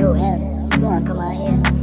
do hell, you wanna come out here?